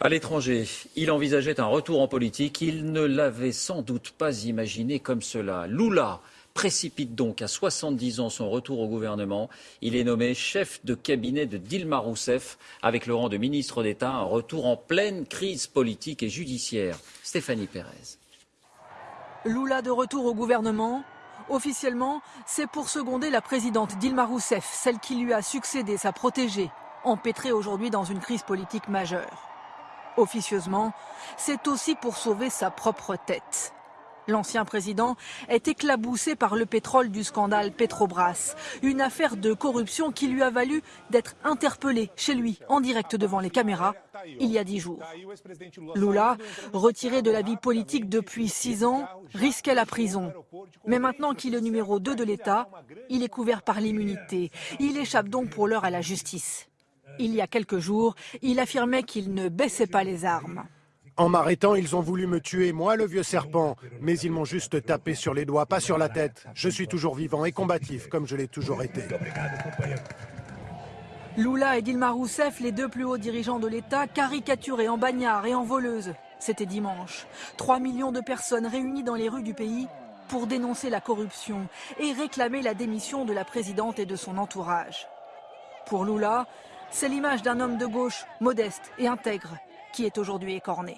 À l'étranger, il envisageait un retour en politique. Il ne l'avait sans doute pas imaginé comme cela. Lula précipite donc à 70 ans son retour au gouvernement. Il est nommé chef de cabinet de Dilma Rousseff avec le rang de ministre d'État, un retour en pleine crise politique et judiciaire. Stéphanie Pérez. Lula de retour au gouvernement. Officiellement, c'est pour seconder la présidente Dilma Rousseff, celle qui lui a succédé, sa protégée, empêtrée aujourd'hui dans une crise politique majeure. Officieusement, c'est aussi pour sauver sa propre tête. L'ancien président est éclaboussé par le pétrole du scandale Petrobras, une affaire de corruption qui lui a valu d'être interpellé chez lui en direct devant les caméras il y a dix jours. Lula, retiré de la vie politique depuis six ans, risquait la prison. Mais maintenant qu'il est numéro 2 de l'État, il est couvert par l'immunité. Il échappe donc pour l'heure à la justice. Il y a quelques jours, il affirmait qu'il ne baissait pas les armes. En m'arrêtant, ils ont voulu me tuer, moi le vieux serpent, mais ils m'ont juste tapé sur les doigts, pas sur la tête. Je suis toujours vivant et combatif, comme je l'ai toujours été. Lula et Dilma Rousseff, les deux plus hauts dirigeants de l'État, caricaturés en bagnards et en voleuses. C'était dimanche. 3 millions de personnes réunies dans les rues du pays pour dénoncer la corruption et réclamer la démission de la présidente et de son entourage. Pour Lula, c'est l'image d'un homme de gauche modeste et intègre qui est aujourd'hui écorné.